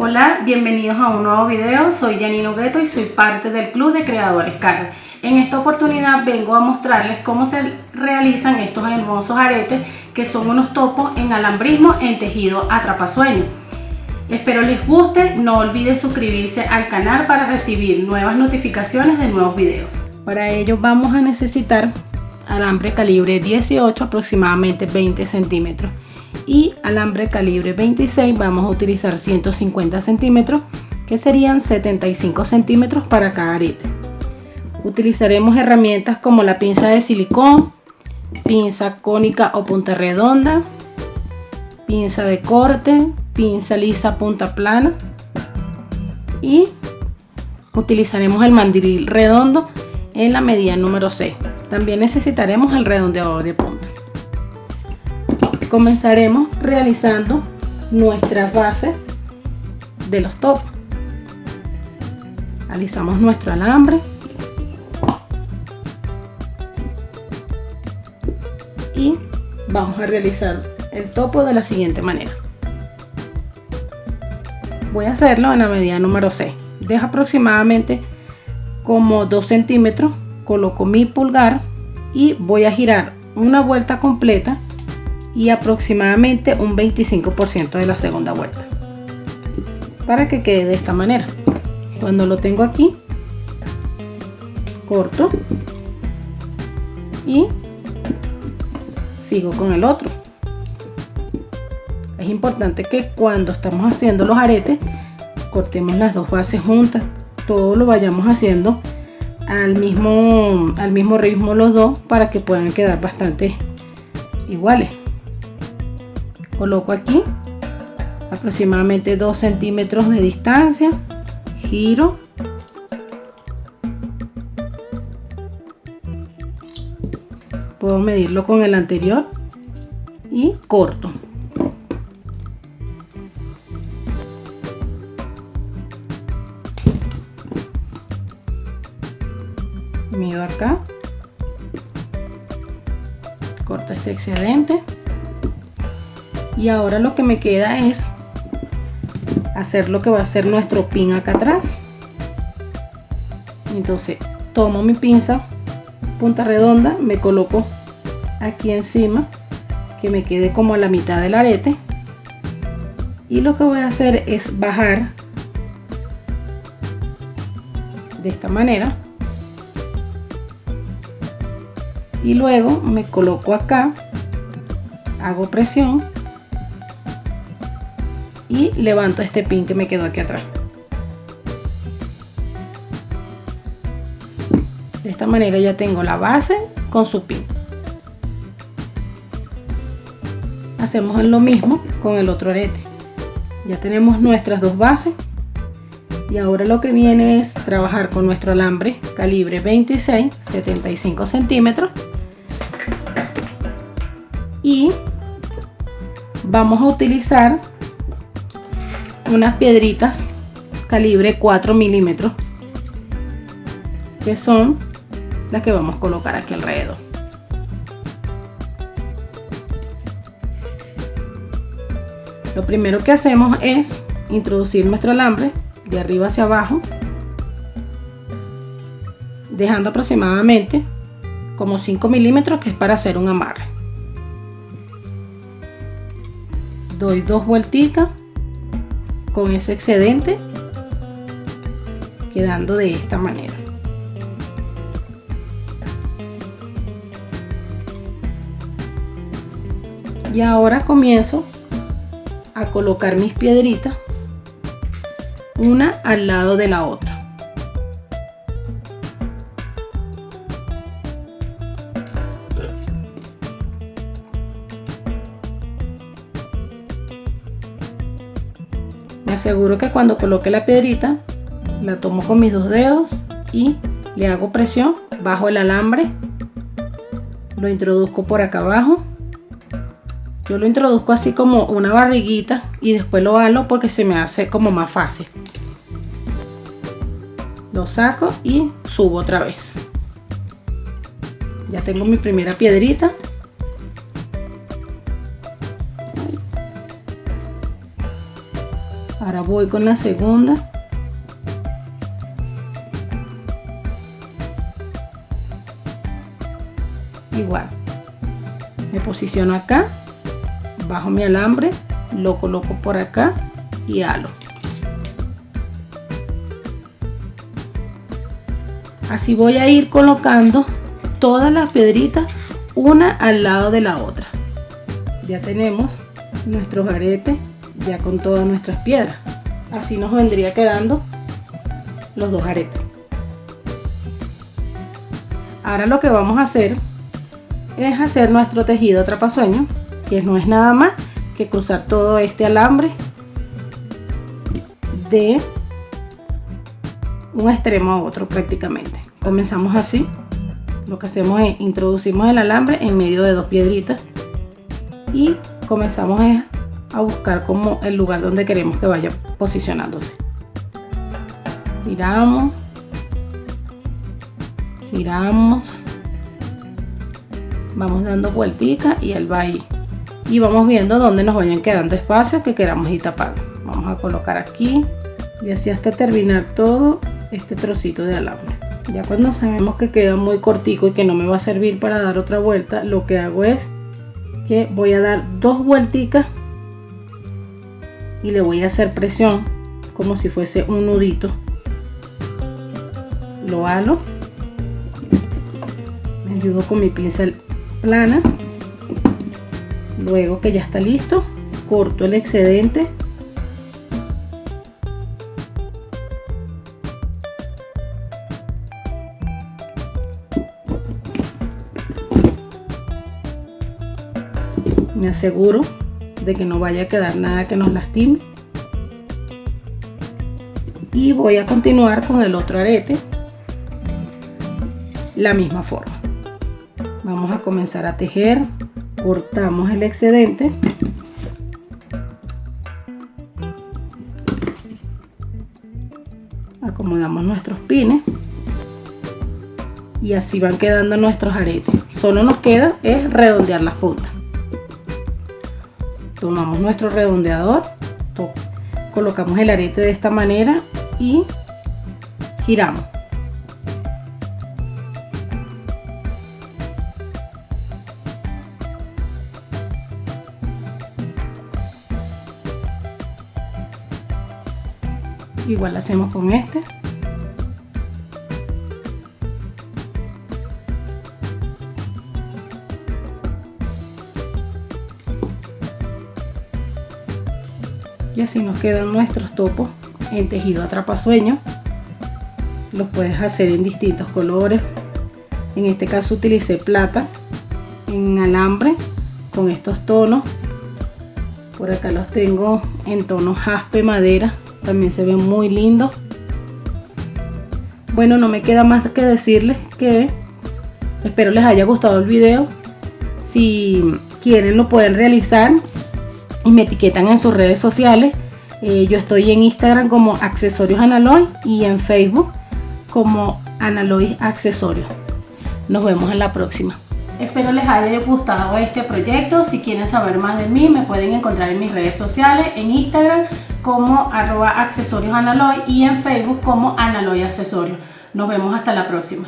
Hola, bienvenidos a un nuevo video, soy Janino Gueto y soy parte del Club de Creadores Carl. En esta oportunidad vengo a mostrarles cómo se realizan estos hermosos aretes que son unos topos en alambrismo en tejido atrapasueño. Espero les guste, no olviden suscribirse al canal para recibir nuevas notificaciones de nuevos videos. Para ello vamos a necesitar alambre calibre 18 aproximadamente 20 centímetros y alambre calibre 26 vamos a utilizar 150 centímetros que serían 75 centímetros para cada arete. Utilizaremos herramientas como la pinza de silicón pinza cónica o punta redonda pinza de corte pinza lisa punta plana. Y utilizaremos el mandil redondo en la medida número 6 también necesitaremos el redondeador de punta comenzaremos realizando nuestras bases de los topos. Alisamos nuestro alambre. Y vamos a realizar el topo de la siguiente manera. Voy a hacerlo en la medida número 6 deja aproximadamente como 2 centímetros coloco mi pulgar y voy a girar una vuelta completa y aproximadamente un 25% de la segunda vuelta. Para que quede de esta manera. Cuando lo tengo aquí corto y sigo con el otro. Es importante que cuando estamos haciendo los aretes cortemos las dos bases juntas todo lo vayamos haciendo al mismo al mismo ritmo los dos para que puedan quedar bastante iguales coloco aquí aproximadamente 2 centímetros de distancia. Giro. Puedo medirlo con el anterior y corto. Mido acá. Corto este excedente y ahora lo que me queda es hacer lo que va a ser nuestro pin acá atrás. Entonces tomo mi pinza punta redonda me coloco aquí encima que me quede como a la mitad del arete. Y lo que voy a hacer es bajar de esta manera. Y luego me coloco acá hago presión y levanto este pin que me quedó aquí atrás. De esta manera ya tengo la base con su pin. Hacemos lo mismo con el otro arete. Ya tenemos nuestras dos bases. Y ahora lo que viene es trabajar con nuestro alambre calibre 26 75 centímetros. Y vamos a utilizar unas piedritas calibre 4 milímetros que son las que vamos a colocar aquí alrededor. Lo primero que hacemos es introducir nuestro alambre de arriba hacia abajo dejando aproximadamente como 5 milímetros que es para hacer un amarre. Doy dos vuelticas con ese excedente quedando de esta manera. Y ahora comienzo a colocar mis piedritas una al lado de la otra me aseguro que cuando coloque la piedrita la tomo con mis dos dedos y le hago presión bajo el alambre. Lo introduzco por acá abajo. Yo lo introduzco así como una barriguita y después lo halo porque se me hace como más fácil. Lo saco y subo otra vez. Ya tengo mi primera piedrita ahora voy con la segunda. Igual. Me posiciono acá. Bajo mi alambre. Lo coloco por acá y halo. Así voy a ir colocando todas las piedritas una al lado de la otra. Ya tenemos nuestros aretes ya con todas nuestras piedras. Así nos vendría quedando los dos aretes. Ahora lo que vamos a hacer es hacer nuestro tejido trapasueño que no es nada más que cruzar todo este alambre de un extremo a otro prácticamente. Comenzamos así. Lo que hacemos es introducimos el alambre en medio de dos piedritas y comenzamos buscar como el lugar donde queremos que vaya posicionándose. Giramos. Giramos. Vamos dando vueltica y él va ahí. Y vamos viendo dónde nos vayan quedando espacios que queramos ir tapando. Vamos a colocar aquí y así hasta terminar todo este trocito de alambre. Ya cuando sabemos que queda muy cortico y que no me va a servir para dar otra vuelta lo que hago es que voy a dar dos vuelticas y le voy a hacer presión como si fuese un nudito. Lo halo. Me ayudo con mi pincel plana. Luego que ya está listo corto el excedente. Me aseguro de que no vaya a quedar nada que nos lastime. Y voy a continuar con el otro arete la misma forma. Vamos a comenzar a tejer cortamos el excedente. Acomodamos nuestros pines. Y así van quedando nuestros aretes. Solo nos queda es redondear las puntas tomamos nuestro redondeador colocamos el arete de esta manera y giramos. Igual hacemos con este así nos quedan nuestros topos en tejido atrapasueño los puedes hacer en distintos colores. En este caso utilicé plata en alambre con estos tonos. Por acá los tengo en tono jaspe madera también se ven muy lindos. Bueno no me queda más que decirles que espero les haya gustado el video. Si quieren lo pueden realizar y me etiquetan en sus redes sociales eh, yo estoy en Instagram como accesorios analoy y en Facebook como analoy accesorios nos vemos en la próxima Espero les haya gustado este proyecto. Si quieren saber más de mí, me pueden encontrar en mis redes sociales, en Instagram como arroba accesorios y en Facebook como analoy accesorios. Nos vemos hasta la próxima.